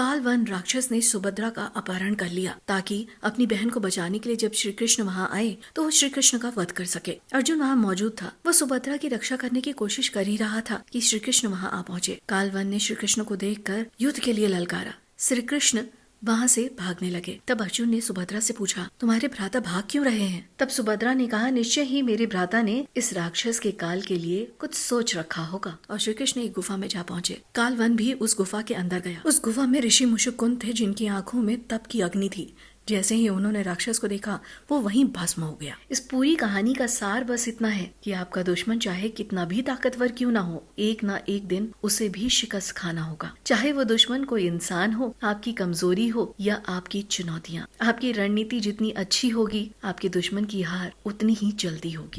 काल वन राक्षस ने सुभद्रा का अपहरण कर लिया, ताकि अपनी बहन को बचाने के लिए जब श्री कृष्ण वहाँ आए तो वो श्री कृष्ण का वध कर सके। अर्जुन वहाँ मौजूद था। वो सुभद्रा की रक्षा करने की कोशिश कर ही रहा था कि श्री कृष्ण वहाँ आ पहुँचे। काल वन ने श्री कृष्ण को देख युद्ध के लिए ललकारा। श्री कृष्ण वहाँ से भागने लगे। तब अर्जुन ने सुभद्रा से पूछा, तुम्हारे भ्राता भाग क्यों रहे हैं? तब सुभद्रा ने कहा, निश्चय ही मेरे भ्राता ने इस राक्षस के काल के लिए कुछ सोच रखा होगा और श्री कृष्ण एक गुफा में जा पहुँचे। काल वन भी उस गुफा के अंदर गया। उस गुफा में ऋषि मुशुकुंद थे जिनकी आँखों में तप की अग्नि थी। जैसे ही उन्होंने राक्षस को देखा, वो वहीं भस्म हो गया। इस पूरी कहानी का सार बस इतना है कि आपका दुश्मन चाहे कितना भी ताकतवर क्यों ना हो, एक ना एक दिन उसे भी शिकस्त खाना होगा। चाहे वो दुश्मन कोई इंसान हो, आपकी कमज़ोरी हो या आपकी चुनौतियाँ, आपकी रणनीति जितनी अच्छी होगी, आपके दुश्मन की हार उतनी ही जल्दी होगी।